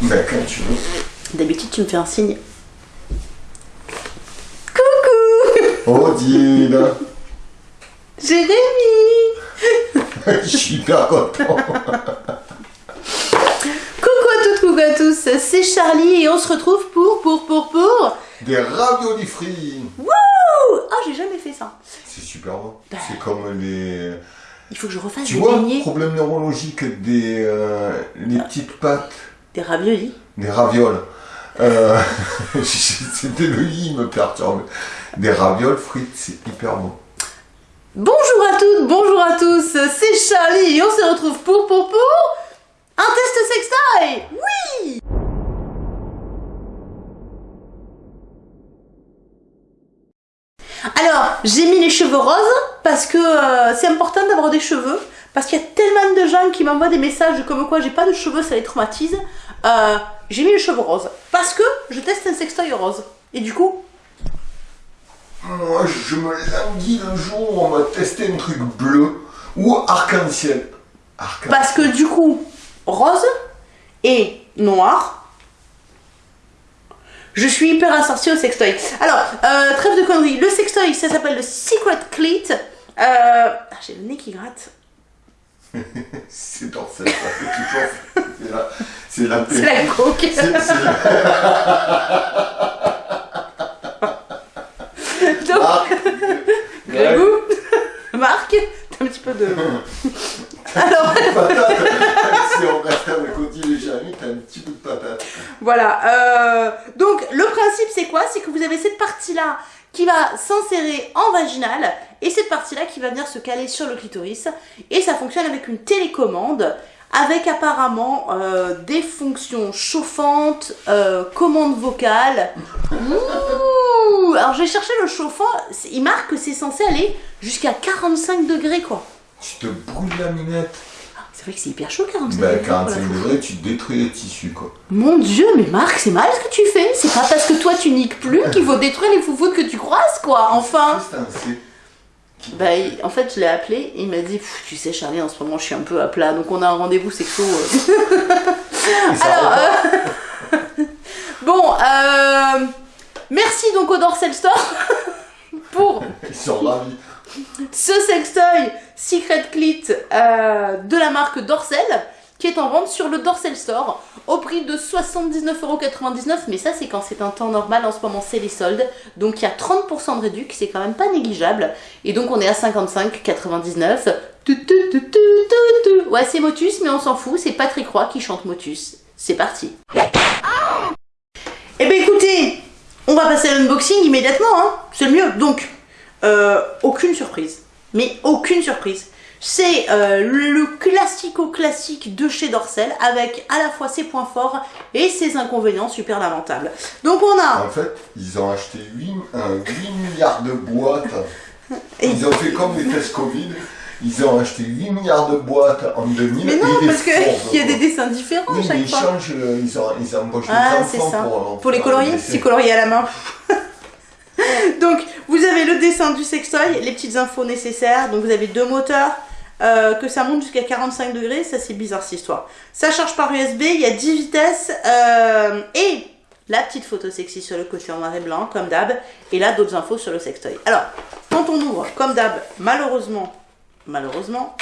Tu veux. D'habitude, tu me fais un signe. Coucou Odile Jérémy Je suis hyper content. Coucou à toutes, coucou à tous, c'est Charlie et on se retrouve pour, pour, pour, pour... Des raviolis frits. Wouh Ah, j'ai jamais fait ça. C'est super bon. C'est comme les... Il faut que je refasse Tu des vois, problème neurologique des euh, les petites pâtes, des raviolis. des ravioles. Euh, C'était le i, me perturbe. Des ravioles frites, c'est hyper bon. Bonjour à toutes, bonjour à tous, c'est Charlie et on se retrouve pour, pour, pour... Un test sextoy Oui Alors, j'ai mis les cheveux roses parce que euh, c'est important d'avoir des cheveux. Parce qu'il y a tellement de gens qui m'envoient des messages comme quoi j'ai pas de cheveux, ça les traumatise. Euh, j'ai mis les cheveux roses parce que je teste un sextoy rose. Et du coup, Moi, je me languis un jour, on va tester un truc bleu ou arc-en-ciel. Arc-en-ciel. parce que du coup, rose et noir. Je suis hyper assortie au sextoy. Alors, euh, trêve de conneries. Le sextoy, ça s'appelle le Secret Clit. Euh, ah, j'ai le nez qui gratte. C'est fait toujours. C'est la, c'est la la- Donc, Ah, Grégou, Marc, t'as un petit peu de... Alors, patate. si on reste avec Odile et Jérémy, t'as un petit peu de patate. voilà. euh, donc, le principe, c'est quoi? C'est que vous avez cette partie-là qui va s'insérer en vaginal et cette partie-là qui va venir se caler sur le clitoris. Et ça fonctionne avec une télécommande avec apparemment euh, des fonctions chauffantes, euh, commande vocale. Ouh Alors, j'ai cherché le chauffant. Il marque que c'est censé aller jusqu'à 45 degrés, quoi. Tu te brûles la minette. C'est vrai que c'est hyper chaud 45 Ben, degrés. pour la 45 chauffe. degrés, tu détruis les tissus, quoi. Mon dieu, mais Marc, c'est mal ce que tu fais. C'est pas parce que toi tu niques plus qu'il faut détruire les foufounes que tu croises, quoi. Enfin. C'est Bah, il- en fait, je l'ai appelé et il m'a dit Tu sais, Charlie, en ce moment, je suis un peu à plat, donc on a un rendez-vous sexo. euh. Alors, euh, bon, euh, merci donc au Dorsel Store pour Ils sont ravis. ce sextoy Secret Clit euh, de la marque Dorsel qui est en vente sur le Dorsel Store au prix de 79,99€ mais ça c'est quand c'est un temps normal en ce moment c'est les soldes. Donc il y a 30% de réduc c'est quand même pas négligeable. Et donc on est à 55,99€ Tu, tu, tu, tu, tu, tu. ouais c'est Motus mais on s'en fout c'est Patrick Roy qui chante Motus. C'est parti. Et ben écoutez on va passer à l'unboxing immédiatement hein. C'est le mieux. Donc euh, aucune surprise. Mais aucune surprise. C'est euh, le classico-classique de chez Dorsel avec à la fois ses points forts et ses inconvénients super lamentables. Donc on a... En fait, ils ont acheté 8, euh, 8 milliards de boîtes. Ils ont fait comme les tests Covid. Ils ont acheté 8 milliards de boîtes en 2000. Mais non, parce qu'il y a des dessins différents Oui, à mais chaque ils fois. changent, ils, ont, ils embauchent Ah, les enfants ça. pour... Pour les colorier, c'est colorié à la main. Donc, vous avez le dessin du sextoy, les petites infos nécessaires. Donc, vous avez deux moteurs, euh, que ça monte jusqu'à 45 degrés. Ça, c'est bizarre cette histoire. Ça charge par USB, il y a 10 vitesses. euh, et la petite photo sexy sur le côté en noir et blanc, comme d'hab. Et là, d'autres infos sur le sextoy. Alors, quand on ouvre, comme d'hab, malheureusement, malheureusement,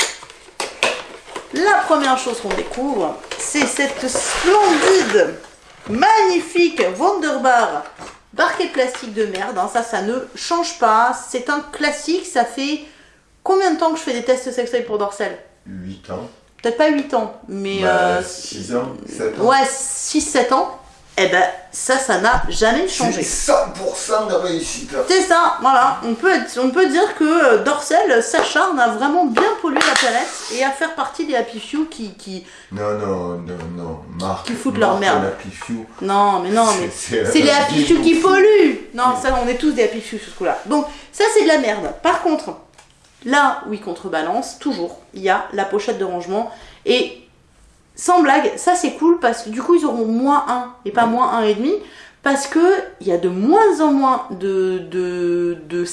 la première chose qu'on découvre, c'est cette splendide, magnifique Wonderbar barquette plastique de merde. hein. Ça, ça ne change pas. C'est un classique. Ça fait combien de temps que je fais des tests sexuels pour Dorsel? 8 ans. Peut-être pas 8 ans, mais euh, 6 ans, 7 ans. ouais, 6-7 ans. Eh ben, ça, ça n'a jamais changé. C'est 100% de réussite. C'est ça, voilà. On peut, être- on peut dire que euh, Dorsel s'acharne à vraiment bien polluer la planète et à faire partie des Happy Few qui, qui... Non, non, non, non. Marc, Qui foutent leur merde. la Pifou. Non, mais non, mais C'est- les Happy Few qui polluent. Non, ça, on est tous des Happy Few sur ce coup-là. Donc, ça, c'est de la merde. Par contre, là où ils contrebalancent, toujours, il y a la pochette de rangement. Et sans blague, ça, c'est cool parce que du coup, ils auront moins 1 et pas moins 1,5. Parce que il y a de moins en moins de, de,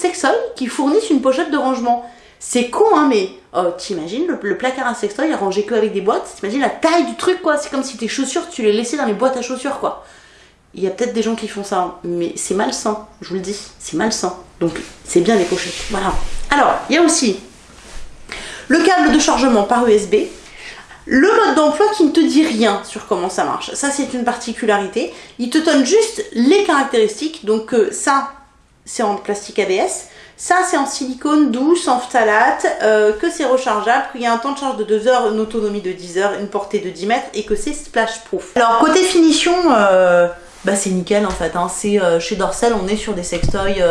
qui fournissent une pochette de rangement. C'est con, hein, mais oh, t'imagines le, le placard à sextoy est rangé que avec des boîtes. T'imagines la taille du truc, quoi. C'est comme si tes chaussures, tu les laissais dans les boîtes à chaussures, quoi. Il y a peut-être des gens qui font ça, hein, mais c'est malsain, je vous le dis, c'est malsain. Donc c'est bien les pochettes. Voilà. Alors, il y a aussi le câble de chargement par USB, le mode d'emploi qui ne te dit rien sur comment ça marche. Ça, c'est une particularité. Il te donne juste les caractéristiques. Donc euh, ça, c'est en plastique ABS. Ça, c'est en silicone douce, en phtalate, euh, que c'est rechargeable, qu'il y a un temps de charge de 2 heures, une autonomie de 10 heures, une portée de 10 mètres et que c'est splash proof. Alors, côté finition, euh, bah, c'est nickel en fait. Hein. Chez Dorsel, on est sur des sextoys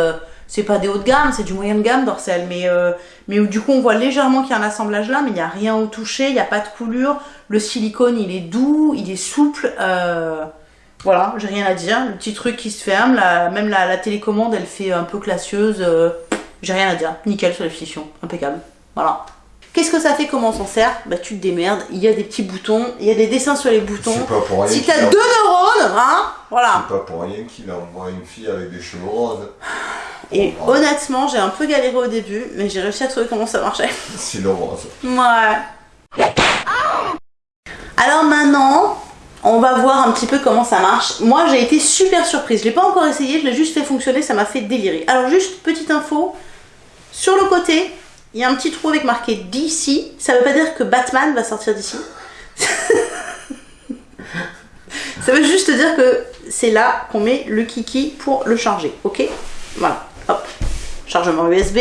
c'est pas des hauts de gamme, c'est du moyen de gamme Dorsel, mais, euh, mais du coup on voit légèrement qu'il y a un assemblage là, mais il n'y a rien au toucher, il n'y a pas de coulure, le silicone il est doux, il est souple, euh, voilà, j'ai rien à dire, le petit truc qui se ferme, même la, télécommande elle fait un peu classieuse, euh, j'ai rien à dire, nickel sur la finition, impeccable, voilà. Qu'est-ce que ça fait Comment on s'en sert? Bah tu te démerdes, il y a des petits boutons, il y a des dessins sur les boutons. Pas pour rien si t'as deux neurones, hein Voilà. C'est pas pour rien qu'il envoie une fille avec des cheveux roses. Et honnêtement, j'ai un peu galéré au début, mais j'ai réussi à trouver comment ça marchait. C'est le rose. Ouais. Alors maintenant, on va voir un petit peu comment ça marche. Moi, j'ai été super surprise. Je l'ai pas encore essayé, je l'ai juste fait fonctionner, ça m'a fait délirer. Alors juste, petite info, sur le côté, il y a un petit trou avec marqué DC. Ça veut pas dire que Batman va sortir d'ici. ça veut juste dire que c'est là qu'on met le kiki pour le charger, ok? Voilà hop, chargement USB.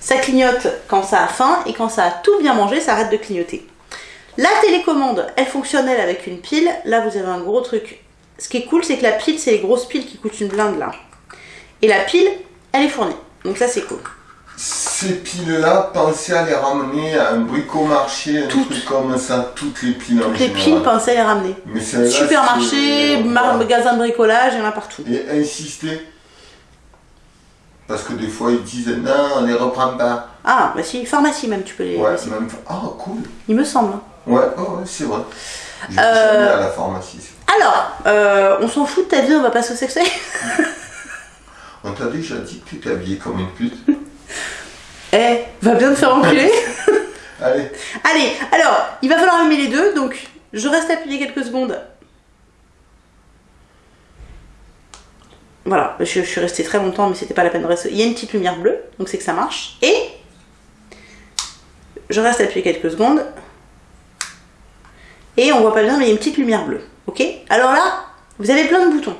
Ça clignote quand ça a faim et quand ça a tout bien mangé, ça arrête de clignoter. La télécommande, elle fonctionne elle avec une pile. Là, vous avez un gros truc. Ce qui est cool, c'est que la pile, c'est les grosses piles qui coûtent une blinde là. Et la pile, elle est fournie. Donc ça, c'est cool. Ces piles-là, pensez à les ramener à un bricomarché, un truc comme ça, toutes les piles Toutes les piles, pensez à les ramener. Supermarché, magasin de bricolage, il y en a partout. Et insistez parce que des fois ils disent non, on les reprend pas. Ah, bah si, pharmacie même, tu peux les. Ouais, même. Ah, cool. Il me semble. Ouais, oh, ouais c'est vrai. Je euh... à la pharmacie. Alors, euh, on s'en fout de ta vie, on va passer au sexe. on t'a déjà dit que tu t'es habillée comme une pute. Eh, va bien te faire enculer. Allez. Allez, alors, il va falloir allumer les deux, donc je reste appuyé quelques secondes Voilà, je, suis restée très longtemps, mais c'était pas la peine de rester. Il y a une petite lumière bleue, donc c'est que ça marche. Et je reste appuyé quelques secondes. Et on voit pas bien, mais il y a une petite lumière bleue. Ok? Alors là, vous avez plein de boutons.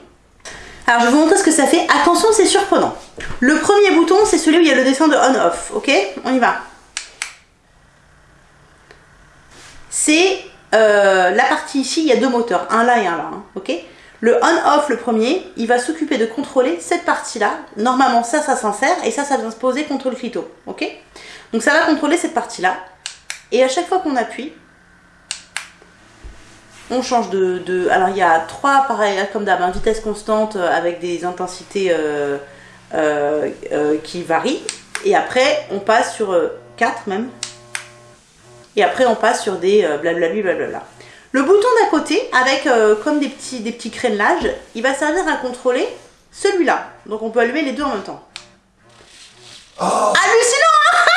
Alors je vais vous montrer ce que ça fait. Attention, c'est surprenant. Le premier bouton, c'est celui où il y a le dessin de on-off. Ok? On y va. C'est euh, la partie ici, il y a deux moteurs, un là et un là. Hein, ok? Le on-off, le premier, il va s'occuper de contrôler cette partie-là. Normalement, ça, ça s'insère et ça, ça vient se poser contre le clito. Ok? Donc ça va contrôler cette partie-là. Et à chaque fois qu'on appuie, on change de, Alors il y a trois, pareil, comme d'hab, hein, vitesse constante euh, avec des intensités euh, euh, qui varient. Et après, on passe sur 4 même. Et après, on passe sur des blablabla. blablabla. Le bouton d'à côté, avec euh, comme des petits, des petits crénelages, il va servir à contrôler celui-là. Donc on peut allumer les deux en même temps. Oh. Hallucinant hein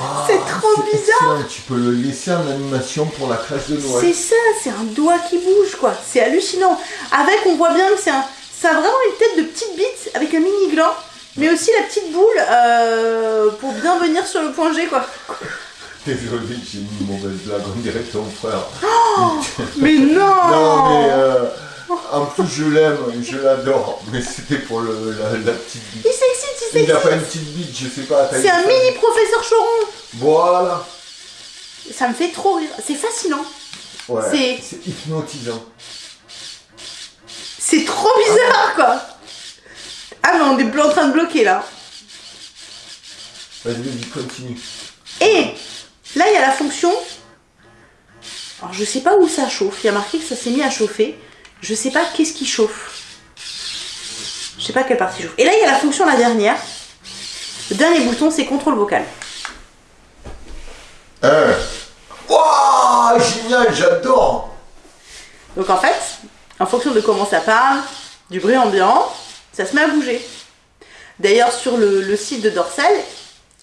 ah, C'est trop bizarre Tu peux le laisser en animation pour la classe de Noël. C'est ça, c'est un doigt qui bouge quoi. C'est hallucinant. Avec, on voit bien que c'est un... Ça a vraiment une tête de petite bite avec un mini gland, mais aussi la petite boule euh, pour bien venir sur le point G quoi. Désolé, j'ai mis une mauvaise blague, on dirait ton frère. Oh, mais non Non, mais euh, en plus je l'aime, je l'adore, mais c'était pour le, la, petite bite. Il s'excite, il s'excite. Il a pas une petite bite, je sais pas. C'est un mini professeur Choron. Voilà. Ça me fait trop rire, c'est fascinant. Ouais, c'est hypnotisant. C'est trop bizarre, quoi. Ah mais on est en train de bloquer là. Vas-y, vas-y, continue. Et Là, il y a la fonction. Alors, je sais pas où ça chauffe. Il y a marqué que ça s'est mis à chauffer. Je sais pas qu'est-ce qui chauffe. Je sais pas quelle partie chauffe. Et là, il y a la fonction, la dernière. Le dernier bouton, c'est contrôle vocal. Euh. Wow, génial, j'adore. Donc en fait, en fonction de comment ça parle, du bruit ambiant, ça se met à bouger. D'ailleurs, sur le, le site de Dorsel,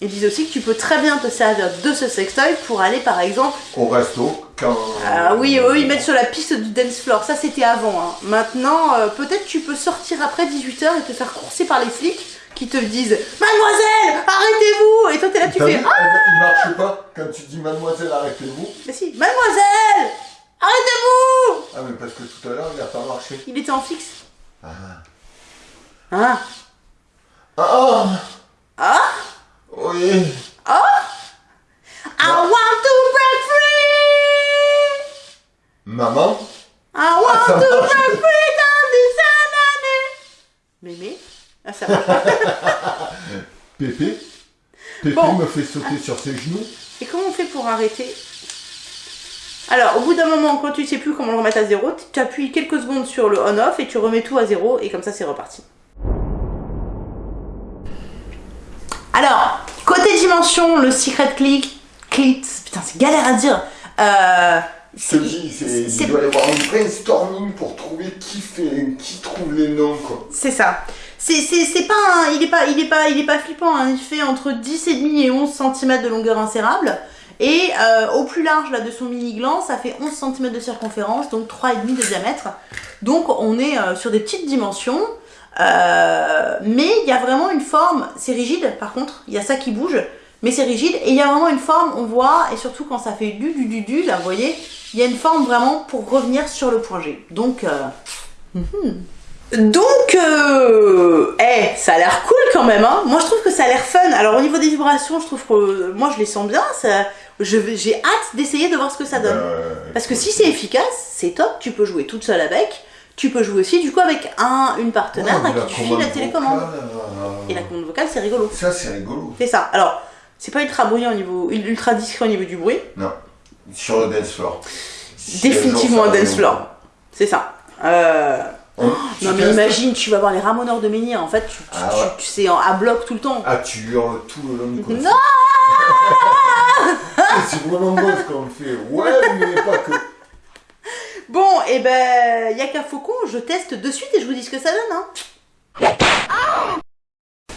ils disent aussi que tu peux très bien te servir de ce sextoy pour aller par exemple. Au resto, quand. Ah oui, eux ils mettent sur la piste du dance floor. Ça c'était avant. hein. Maintenant, euh, peut-être tu peux sortir après 18h et te faire courser par les flics qui te disent Mademoiselle, arrêtez-vous Et toi t'es là, tu fais Ah, Il marche pas quand tu dis mademoiselle, arrêtez-vous. mais si, Mademoiselle, arrêtez-vous Ah, mais parce que tout à l'heure, il a pas marché. Il était en fixe. Ah. Ah, Ah ah, Oui I want to break free Maman? I want to marche. break free dans des années Mémé Ah, ça marche. Pépé? Pépé Bon. me fait sauter sur ses genoux. Et comment on fait pour arrêter? Alors, au bout d'un moment, quand tu sais plus comment le remettre à zéro, tu appuies quelques secondes sur le on-off et tu remets tout à zéro et comme ça c'est reparti. Dimension, le secret click, clit, putain c'est galère à dire. Euh, Je te dis, il doit y avoir un brainstorming pour trouver qui fait, qui trouve les noms, quoi. C'est ça. C'est, c'est, c'est pas un- il est pas, il est pas, il est pas flippant. hein. Il fait entre 10,5 et 11 cm de longueur insérable. Et euh, au plus large là de son mini gland, ça fait 11 cm de circonférence, donc 3,5 de diamètre. Donc on est euh, sur des petites dimensions. Euh, mais il y a vraiment une forme, c'est rigide par contre, il y a ça qui bouge, mais c'est rigide et il y a vraiment une forme, on voit, et surtout quand ça fait du du du du, là vous voyez, il y a une forme vraiment pour revenir sur le point G. Donc, euh, mhm. donc, euh, eh, ça a l'air cool quand même, hein. Moi je trouve que ça a l'air fun. Alors au niveau des vibrations, je trouve que moi je les sens bien. Ça, j'ai hâte d'essayer de voir ce que ça donne. Parce que si c'est efficace, c'est top, tu peux jouer toute seule avec. Tu peux jouer aussi du coup avec un, une partenaire ouais, à mais qui tu files la télécommande. vocale, euh, Et la commande vocale, c'est rigolo. Ça, c'est rigolo. C'est ça. Alors, c'est pas ultra bruyant au niveau, ultra discret au niveau du bruit. Non. Sur le dance floor. Définitivement un dance floor. C'est ça. Euh, Non mais imagine, tu vas voir les ramoneurs de menhir, en fait, tu, tu, Ah tu- ouais. tu sais, en- à bloc tout le temps. Ah, tu hurles tout le long du. Non C'est vraiment beau ce qu'on fait. Ouais, mais pas que. Bon, et ben, y a qu'un faucon, je teste de suite et je vous dis ce que ça donne. Hein.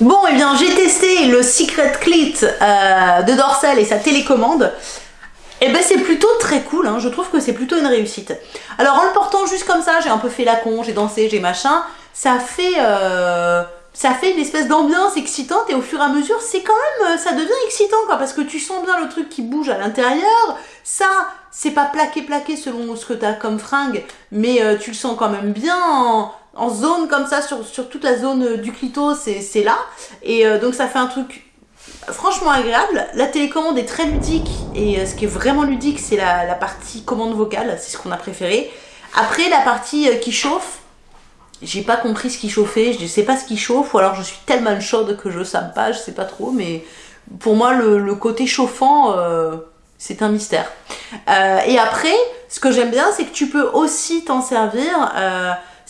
Bon, et bien, j'ai testé le Secret Clit euh, de Dorsal et sa télécommande. Et ben, c'est plutôt très cool, hein. je trouve que c'est plutôt une réussite. Alors, en le portant juste comme ça, j'ai un peu fait la con, j'ai dansé, j'ai machin, ça fait. euh, une espèce d'ambiance excitante et au fur et à mesure, c'est quand même, euh, ça devient excitant quoi, parce que tu sens bien le truc qui bouge à l'intérieur. Ça, c'est pas plaqué plaqué selon ce que t'as comme fringue, mais tu le sens quand même bien en, en zone comme ça sur, sur toute la zone euh, du clito, c'est là. Et euh, donc ça fait un truc franchement agréable. La télécommande est très ludique et euh, ce qui est vraiment ludique, c'est la, la partie commande vocale, c'est ce qu'on a préféré. Après, la partie qui chauffe, j'ai pas compris ce qui chauffait, je sais pas ce qui chauffe, ou alors je suis tellement chaude que je sens pas, je sais pas trop, mais pour moi, le, le côté chauffant, c'est un mystère. Et après, ce que j'aime bien, c'est que tu peux aussi t'en servir.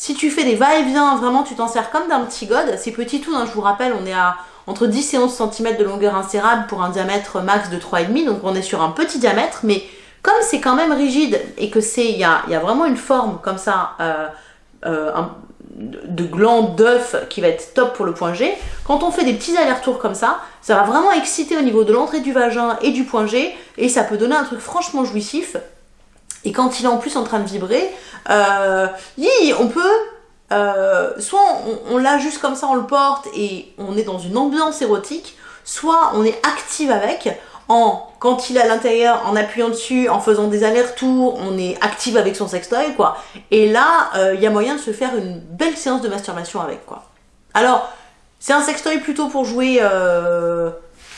Si tu fais des va-et-vient, vraiment, tu t'en sers comme d'un petit god. C'est petit tout, hein, je vous rappelle, on est à entre 10 et 11 cm de longueur insérable pour un diamètre max de 3,5, donc on est sur un petit diamètre, mais comme c'est quand même rigide et que c'est, il y a, y a vraiment une forme comme ça, euh, euh, de gland d'œuf qui va être top pour le point G. Quand on fait des petits allers-retours comme ça, ça va vraiment exciter au niveau de l'entrée du vagin et du point G, et ça peut donner un truc franchement jouissif. Et quand il est en plus en train de vibrer, euh, on peut, euh, soit on, l'a juste comme ça, on le porte et on est dans une ambiance érotique, soit on est active avec, en quand il est à l'intérieur, en appuyant dessus, en faisant des allers-retours, on est active avec son sextoy, quoi. Et là, euh, il y a moyen de se faire une belle séance de masturbation avec, quoi. Alors, c'est un sextoy plutôt pour jouer euh,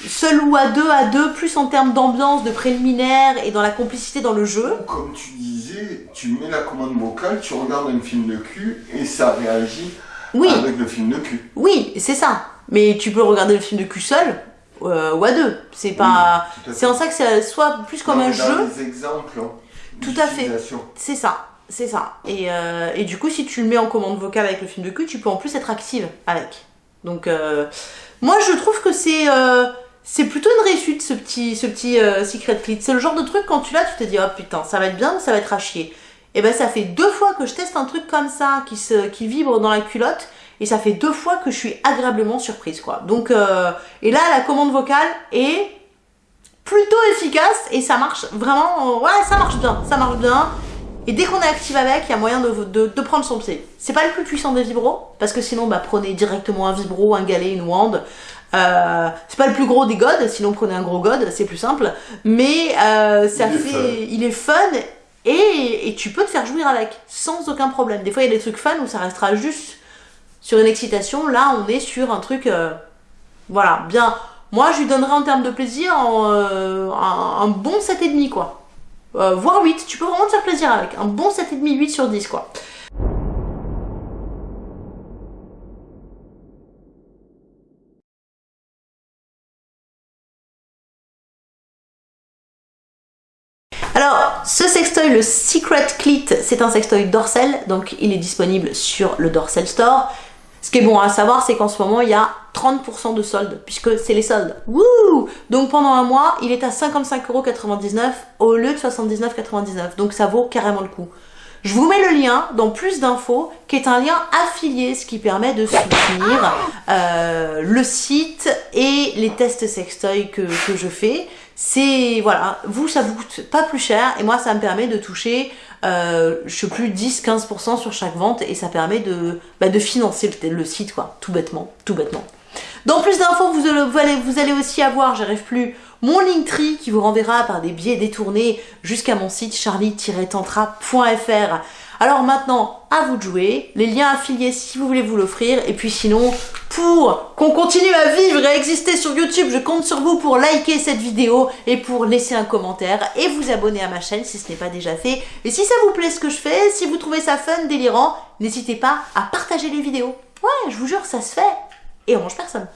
seul ou à deux, à deux, plus en termes d'ambiance, de préliminaire et dans la complicité dans le jeu. Comme tu disais, tu mets la commande vocale, tu regardes un film de cul et ça réagit Oui, avec le film de cul. oui, c'est ça. Mais tu peux regarder le film de cul seul euh, ou à deux. C'est pas. Oui, C'est en ça que c'est soit plus comme Non, un dans jeu. les exemples. hein, Tout à fait. C'est ça, c'est ça. Et, euh, et du coup, si tu le mets en commande vocale avec le film de cul, tu peux en plus être active avec. Donc, euh, moi, je trouve que c'est c'est plutôt une réussite ce petit, ce petit euh, Secret Clit. C'est le genre de truc quand tu l'as, tu te dis oh putain, ça va être bien ou ça va être à chier. Et ben, ça fait deux fois que je teste un truc comme ça qui, vibre dans la culotte. et ça fait deux fois que je suis agréablement surprise quoi. Donc euh, et là la commande vocale est plutôt efficace et ça marche vraiment, ouais ça marche bien, ça marche bien. Et dès qu'on est active avec, il y a moyen de, de, prendre son pied. C'est pas le plus puissant des vibros, parce que sinon bah, prenez directement un vibro, un galet, une wand. Euh, c'est pas le plus gros des gods, sinon prenez un gros god, c'est plus simple. Mais euh, ça il fait, est il est fun et, et, tu peux te faire jouir avec sans aucun problème. Des fois il y a des trucs fun où ça restera juste sur une excitation. Là on est sur un truc, euh, voilà, bien. Moi je lui donnerais en termes de plaisir euh, un, un, bon 7,5 quoi. Voire 8, tu peux vraiment te faire plaisir avec. Un bon 7,5, 8 sur 10 quoi. Le Secret Clit, c'est un sextoy dorsal, donc il est disponible sur le Dorsal Store. Ce qui est bon à savoir, c'est qu'en ce moment, il y a 30% de soldes, puisque c'est les soldes. Wouh Donc pendant un mois, il est à 55,99€ au lieu de 79,99€. Donc ça vaut carrément le coup. Je vous mets le lien dans plus d'infos, qui est un lien affilié, ce qui permet de soutenir euh, le site et les tests sextoy que, que je fais. C'est, voilà, vous, ça vous coûte pas plus cher, et moi, ça me permet de toucher, euh, je sais plus, 10-15% sur chaque vente, et ça permet de, bah, de financer le, site, quoi, tout bêtement, tout bêtement. Dans plus d'infos, vous, allez, vous allez aussi avoir, j'arrive plus, mon Linktree qui vous renverra par des biais détournés jusqu'à mon site charlie-tantra.fr. Alors maintenant, à vous de jouer, les liens affiliés si vous voulez vous l'offrir, et puis sinon, pour qu'on continue à vivre et à exister sur YouTube, je compte sur vous pour liker cette vidéo et pour laisser un commentaire et vous abonner à ma chaîne si ce n'est pas déjà fait. Et si ça vous plaît ce que je fais, si vous trouvez ça fun, délirant, n'hésitez pas à partager les vidéos. Ouais, je vous jure, ça se fait et on mange personne.